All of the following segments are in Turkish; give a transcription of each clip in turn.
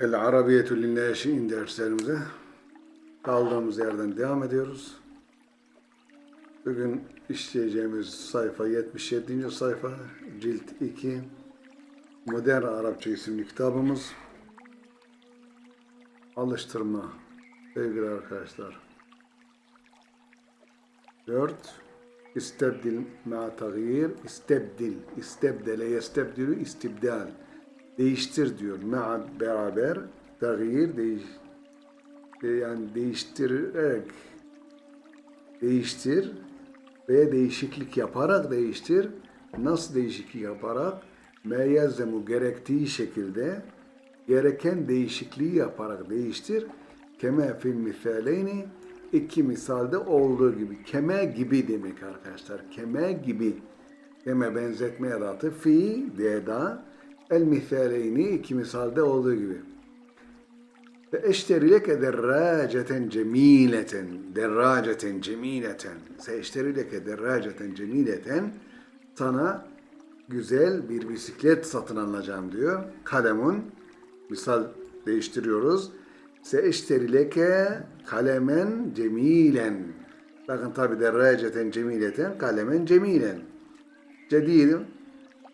El Arabiyetü Linnâşi'in derslerimize kaldığımız yerden devam ediyoruz. Bugün işleyeceğimiz sayfa 77. sayfa, cilt 2, Modern Arapça isimli kitabımız. Alıştırma sevgili arkadaşlar. 4. İstebdil ma tagir, istebdil, istebdele, yestebdilü, istibdal. Değiştir diyor. Ma beraber, tagir, değiş, yani değiştirerek, değiştir veya değişiklik yaparak değiştir. Nasıl değişiklik yaparak? Meyyezemu gerektiği şekilde gereken değişikliği yaparak değiştir. Keme fil misaleyni iki misalde olduğu gibi. Keme gibi demek arkadaşlar. Keme gibi. Keme benzetme edatı fi deda el misaleyni iki misalde olduğu gibi. Ve eşteri leke derraceten cemileten derraceten cemileten se eşteri leke derraceten cemileten sana güzel bir bisiklet satın alacağım diyor. Kalemun misal değiştiriyoruz. Se eşteri leke kalemen cemilen. Bakın tabi derraceten cemileten kalemen cemilen. Cedidim.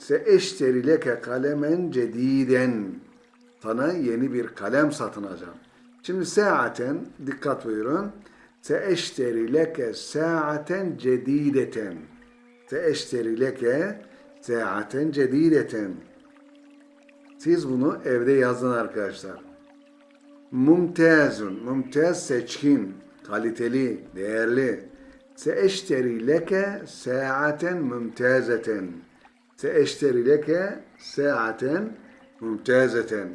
Se eşteri leke kalemen cediden. Sana yeni bir kalem satın alacağım. Şimdi saaten dikkat buyurun. Se eşteri leke saaten cedideten. Se eşteri leke saaten cedideten. Siz bunu evde yazın arkadaşlar. Mumtazun, mumtaz seçkin, kaliteli, değerli. Seeşteri leke saaten mumtazeten. Seeşteri leke saaten mumtazeten.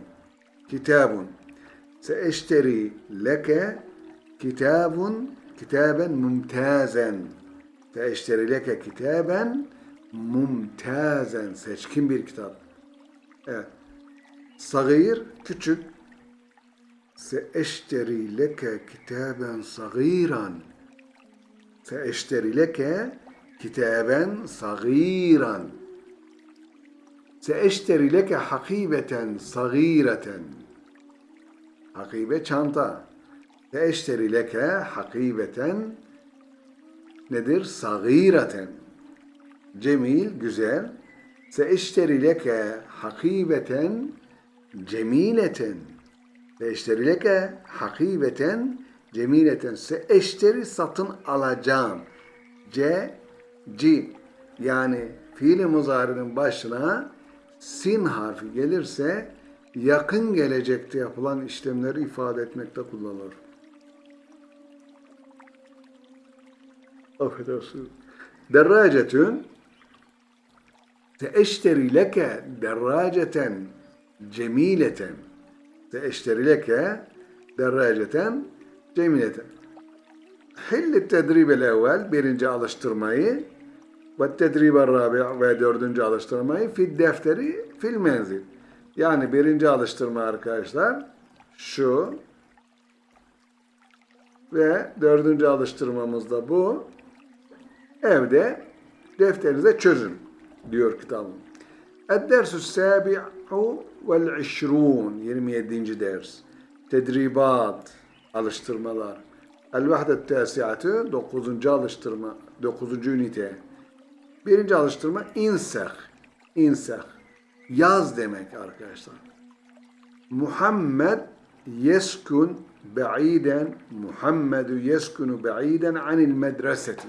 Kitabun. Seeşteri leke kitabun kitaben mumtazen. Seeşteri leke kitaben mumtazen. Seçkin bir kitap. Evet. Sagir, küçük. Seeşteri leke kitaben sagiran. Seeşteri leke kitaben sagiran. Seeşteri leke hakibeten sagireten. Hakibe çanta. Seeşteri leke hakibeten nedir? Sagireten. Cemil, güzel. Seeşteri leke hakibeten cemileten. Seeşteri leke hakibeten cemileten. Seeşteri satın alacağım. C, C yani fiili muzarinin başına sin harfi gelirse yakın gelecekte yapılan işlemleri ifade etmekte kullanılır. Affedersiniz. Derracetün Seeşteri leke derraceten cemileten. Seeşteri leke derraceten cemileten. Hilli tedribel evvel birinci alıştırmayı ve tedribel rabi ve dördüncü alıştırmayı fil defteri fil menzil. Yani birinci alıştırma arkadaşlar şu ve dördüncü alıştırmamız da bu. Evde defterinize çözün diyor kitabım. Ed-dersü sabi'u vel işrun 27. ders. Tedribat alıştırmalar. El-vahdet tasiatı 9. alıştırma 9. ünite. Birinci alıştırma inseh. İnseh. Yaz demek arkadaşlar. Muhammed yeskun ba'iden Muhammedu yeskunu ba'iden anil medreseti.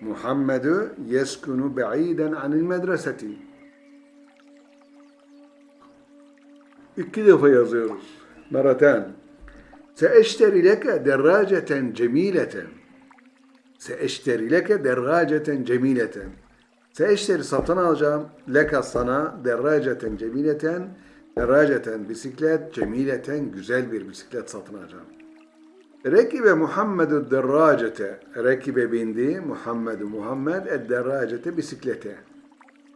Muhammedu yeskunu ba'iden anil medreseti. İki defa yazıyoruz. Meraten. Seeşteri leke derraceten cemileten. Seeşteri leke derraceten cemileten. Seeşteri satın alacağım. Leka sana derraceten cemileten. Derraceten bisiklet, cemileten güzel bir bisiklet satın alacağım. Rekibe Muhammedu derracete. Rekibe bindi. Muhammedu Muhammed ed derracete bisiklete.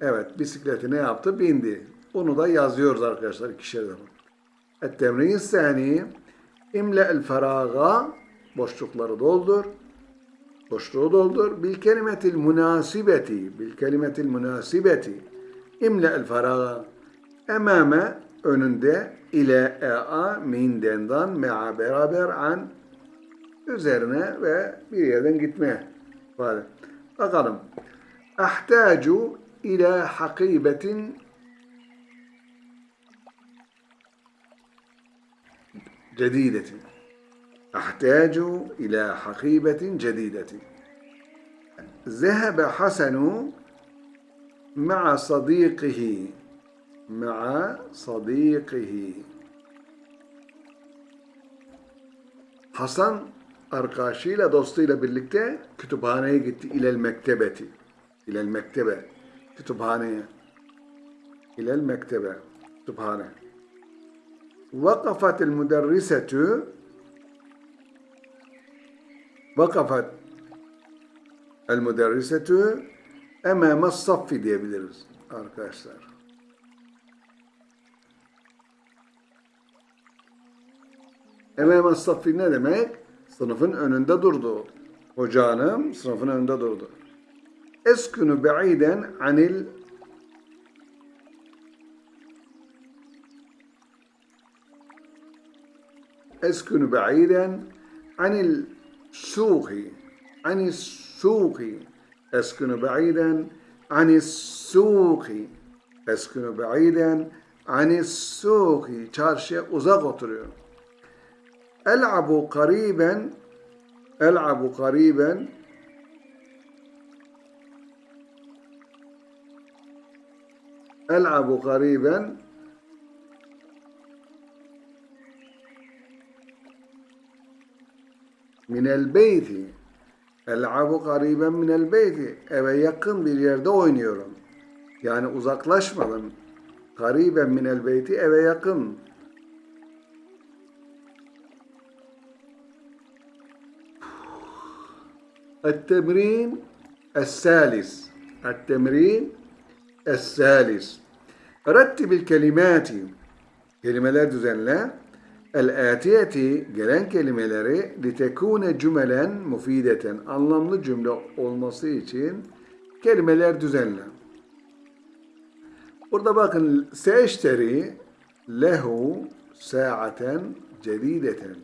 Evet bisikleti ne yaptı? Bindi. Onu da yazıyoruz arkadaşlar ikişer defa. Et-temrin sani imle el feraga boşlukları doldur boşluğu doldur. Bil kelimetil münasibeti, bil kelimetil münasibeti. İmle el faraga. Emame önünde ile ea min dendan mea beraber an üzerine ve bir yerden gitme. Hadi. Bakalım. Ahtacu ila hakibetin cedidetin. أحتاج إلى حقيبة جديدة ذهب حسن مع صديقه مع صديقه Hasan arkadaşıyla dostuyla birlikte kütüphaneye gitti. İlel mektebeti. İlel mektebe. Kütüphaneye. İlel mektebe. Kütüphane. وقفت Vakafat el müderrisetü emame saffi diyebiliriz arkadaşlar. Emame saffi ne demek? Sınıfın önünde durdu. Hoca hanım sınıfın önünde durdu. Eskünü be'iden anil Eskünü be'iden anil السوق عن السوق أسكن بعيدا عن السوق أسكن بعيدا عن السوق çarşıya uzak oturuyorum. ألعب قريبا ألعب قريبا ألعب قريبا minel beyti. El'abu gariben minel beyti. Eve yakın bir yerde oynuyorum. Yani uzaklaşmadım. Gariben minel beyti eve yakın. التمرين الثالث التمرين الثالث رتب الكلمات kelimeler düzenle El-atiyeti gelen kelimeleri litekune cümelen mufideten anlamlı cümle olması için kelimeler düzenle. Burada bakın seeşteri lehu saaten cedideten.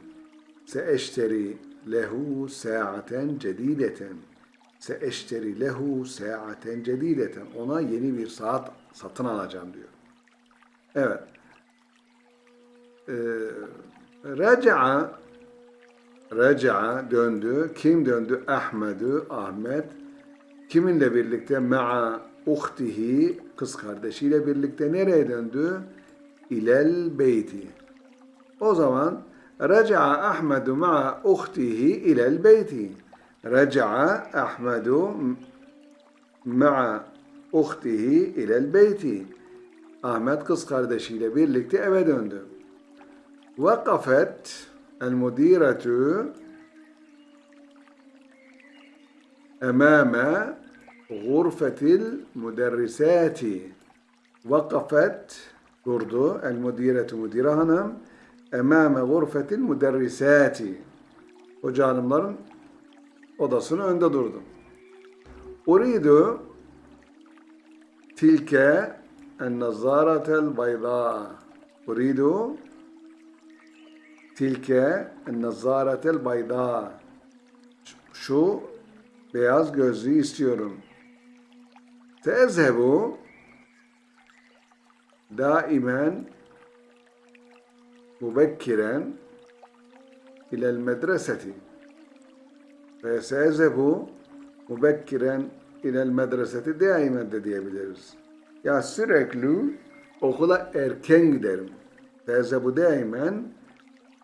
Seeşteri lehu saaten cedideten. Seeşteri lehu saaten cedideten. Ona yeni bir saat satın alacağım diyor. Evet. Ee, Raca'a Raca'a döndü. Kim döndü? Ahmed'ü, Ahmet. Kiminle birlikte? Ma'a uhtihi, kız kardeşiyle birlikte nereye döndü? İlel beyti. O zaman Raca'a Ahmedu ma'a uhtihi ilel beyti. Raca'a Ahmedu ma'a uhtihi ilel beyti. Ahmet kız kardeşiyle birlikte eve döndü. وقفت المديرة أمام غرفة المدرسات وقفت durdu المديرة müdire hanım emame gurfetil müderrisati hoca hanımların odasının önünde durdu. Uridu tilke en nazaratel bayda. Uridu tilke nazaretel bayda. Şu beyaz gözlüğü istiyorum. Tezhebu daimen mubekkiren ilel medreseti ve sezhebu mubekkiren ilel medreseti daimen de diyebiliriz. Ya sürekli okula erken giderim. Tezhebu daimen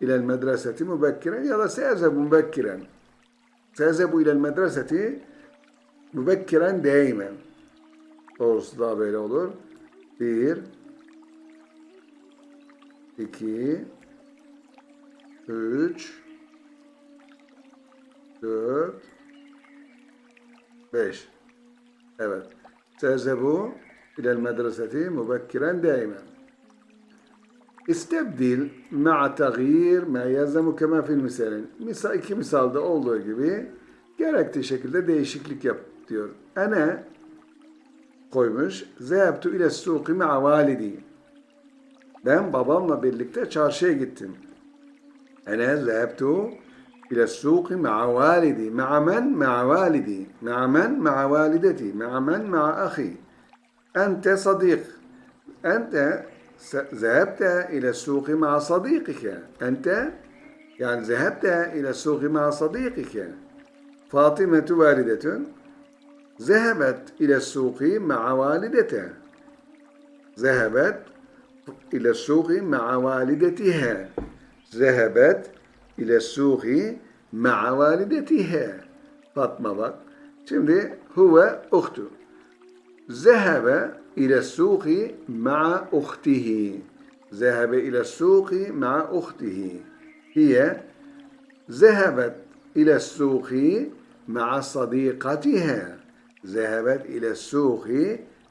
إلى المدرسة مبكرا يلا سيذهب مبكرا سيذهب إلى المدرسة مبكرا دائما Doğrusu daha böyle olur. Bir, iki, üç, dört, beş. Evet. Sezebu ilel medreseti mubekkiren daimen. İstebdil ma'a tagir ma yazemu kema fil misalin. Misal, iki misalda olduğu gibi gerektiği şekilde değişiklik yap diyor. Ene koymuş. Zehebtu ile suqi ma'a validi. Ben babamla birlikte çarşıya gittim. Ene zehebtu ile suqi ma'a validi. Ma'a men? Ma'a validi. Ma'a men? Ma'a valideti. Ma'a men? Ma'a ahi. Ente sadik. Ente zehebte ile suqi ma'a sadikike. Ente yani zehebte ile suqi ma'a sadikike. Fatimetu validetun. Zehebet ile suqi ma'a validete. Zehebet إلى السوق مع والدتها ذهبت إلى السوق مع والدتها Fatma bak. Şimdi huve uhtu. Zehebe ile suqi ma'a uhtihi. Zehebe ile suqi ma'a uhtihi. Hiye ذهبت إلى السوق مع صديقتها. ذهبت إلى السوق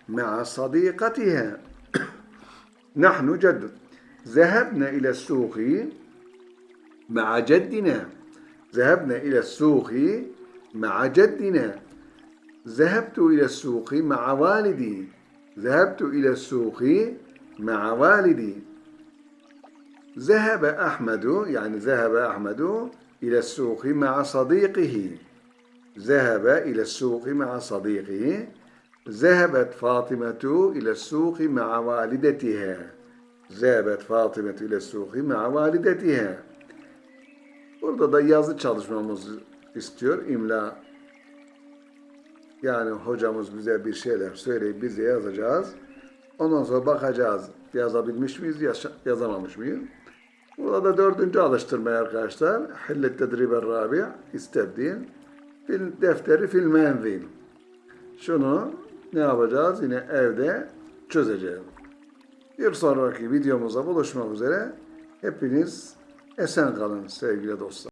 مع صديقتها. نحن جد ذهبنا إلى السوق مع جدنا ذهبنا إلى السوق مع جدنا ذهبت إلى السوق مع والدي ذهبت إلى السوق مع والدي ذهب أحمد يعني ذهب أحمد إلى السوق مع صديقه ذهب إلى السوق مع صديقه ذهبت فاطمة إلى السوق مع والدتها ذهبت فاطمة إلى السوق مع والدتها Burada da yazı çalışmamız istiyor imla. yani hocamız bize bir şeyler söyleyip bize yazacağız. Ondan sonra bakacağız yazabilmiş miyiz, yazamamış mıyız? Burada da dördüncü alıştırmaya arkadaşlar. Hillet tedriber rabi' istebdil. Fil defteri fil menzil. Şunu ne yapacağız? Yine evde çözeceğiz. Bir sonraki videomuza buluşmak üzere. Hepiniz esen kalın sevgili dostlar.